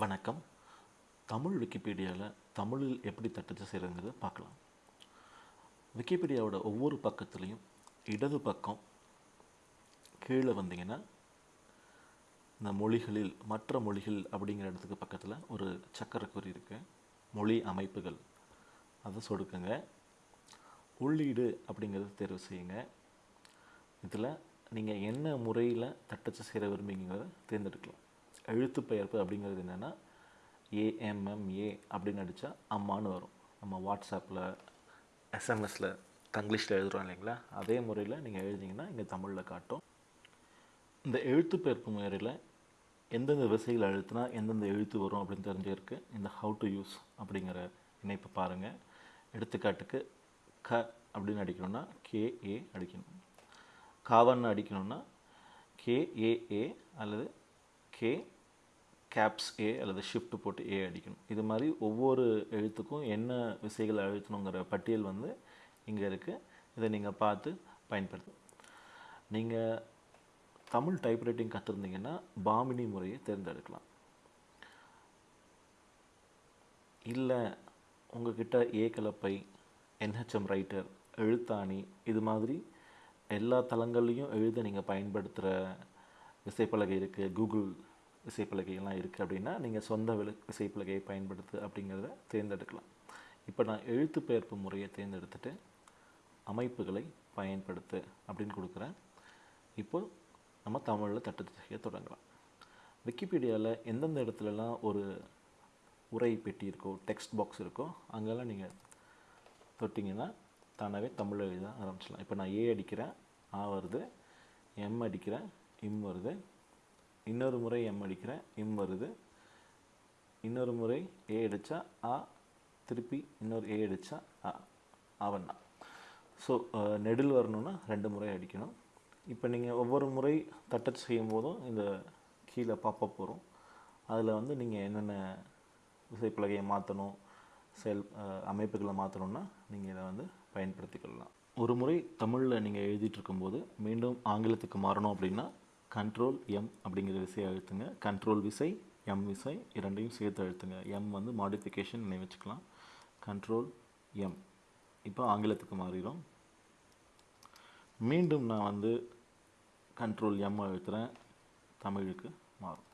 வணக்கம். தமிழ் விக்கிபீடியாவில் தமிழில் எப்படி தட்டச்சு செய்கிறதுங்கிறத பார்க்கலாம். விக்கிபீடியாவோட ஒவ்வொரு பக்கத்துலேயும் இடது பக்கம் கீழே வந்தீங்கன்னா இந்த மொழிகளில் மற்ற மொழிகள் அப்படிங்கிற இடத்துக்கு பக்கத்தில் ஒரு சக்கரக்குறி இருக்குது மொழி அமைப்புகள். அதை சொடுக்குங்க. உள்ளீடு அப்படிங்கிறத தேர்வு செய்யுங்க. இதில் நீங்கள் என்ன முறையில் தட்டச்சு செய்கிற விரும்பிங்கிறத தேர்ந்தெடுக்கலாம். எழுத்து பெயர்ப்பு அப்படிங்கிறது என்னென்னா ஏஎம்எம்ஏ அப்படின்னு அடித்தா அம்மான்னு வரும். நம்ம வாட்ஸ்அப்பில் எஸ்எம்எஸில் தங்கிலீஷில் எழுதுகிறோம் இல்லைங்களா? அதே முறையில் நீங்கள் எழுதிங்கன்னா இங்கே தமிழில் காட்டும். இந்த எழுத்து பெயர்ப்பு முறையில் எந்தெந்த விசைகள் அழுத்தினா எந்தெந்த எழுத்து வரும் அப்படின்னு தெரிஞ்சிருக்கு. இந்த ஹவு டு யூஸ் அப்படிங்கிற இணைப்பு பாருங்கள் எடுத்துக்காட்டுக்கு க அப்படின்னு அடிக்கணும்னா கேஏ அடிக்கணும். காவன்னு அடிக்கணும்னா கேஏஏ அல்லது கே கேப்ஸ் ஏ அல்லது ஷிஃப்ட் போட்டு ஏ அடிக்கணும். இது மாதிரி ஒவ்வொரு எழுத்துக்கும் என்ன விசைகள் அழுத்தணுங்கிற பட்டியல் வந்து இங்கே இருக்குது இதை நீங்கள் பார்த்து பயன்படுத்து நீங்கள் தமிழ் டைப்ரைட்டிங் கற்றுருந்தீங்கன்னா பாமினி முறையை தேர்ந்தெடுக்கலாம். இல்லை உங்ககிட்ட ஏ கலப்பை என்ஹெச்எம் ரைட்டர் எழுத்தாணி இது மாதிரி எல்லா தளங்கள்லையும் எழுத நீங்கள் பயன்படுத்துகிற விசைப்பலகை இருக்குது கூகுள் விசைப்பலகையெல்லாம் இருக்குது அப்படின்னா நீங்கள் சொந்த விலை விசைப்பலகையை பயன்படுத்து அப்படிங்கிறத தேர்ந்தெடுக்கலாம். இப்போ நான் எழுத்து பெயர்ப்பு முறையை தேர்ந்தெடுத்துட்டு அமைப்புகளை பயன்படுத்து அப்படின்னு கொடுக்குறேன். இப்போது நம்ம தமிழில் தட்டச்சு செய்ய தொடங்கலாம். விக்கிபீடியாவில் எந்தெந்த இடத்துலலாம் ஒரு உரை பெட்டி இருக்கோ டெக்ஸ்ட் பாக்ஸ் இருக்கோ அங்கெல்லாம் நீங்கள் தொட்டிங்கன்னா தானாகவே தமிழ் எழுத ஆரம்பிச்சிடலாம். இப்போ நான் ஏ அடிக்கிறேன் ஆ வருது எம் அடிக்கிறேன் இம் வருது இன்னொரு முறை எம் அடிக்கிறேன். இம் வருது. இன்னொரு முறை ஏ அடித்தா ஆ திருப்பி இன்னொரு ஏ அடித்தா ஆ அவன்னா ஸோ நெடில் வரணும்னா ரெண்டு முறை அடிக்கணும். இப்போ நீங்கள் ஒவ்வொரு முறை தட்டச் செய்யும் போதும் இந்த கீழே பாப்பப் போகிறோம் அதில் வந்து நீங்கள் என்னென்ன விசைப்பலகையை மாற்றணும் செயல் அமைப்புகளை மாற்றணும்னா நீங்கள் இதை வந்து பயன்படுத்திக்கொள்ளலாம். ஒரு முறை தமிழில் நீங்கள் எழுதிட்டு இருக்கும்போது மீண்டும் ஆங்கிலத்துக்கு மாறணும் அப்படின்னா கண்ட்ரோல் எம் அப்படிங்கிற விசையை அழுத்துங்க. கண்ட்ரோல் விசை எம் விசை இரண்டையும் சேர்த்து அழுத்துங்க. எம் வந்து மாடிஃபிகேஷன் நினைவச்சுக்கலாம் கண்ட்ரோல் எம் இப்போ ஆங்கிலத்துக்கு மாறிடும். மீண்டும் நான் வந்து கண்ட்ரோல் எம் அழுத்துகிறேன் தமிழுக்கு மாறும்.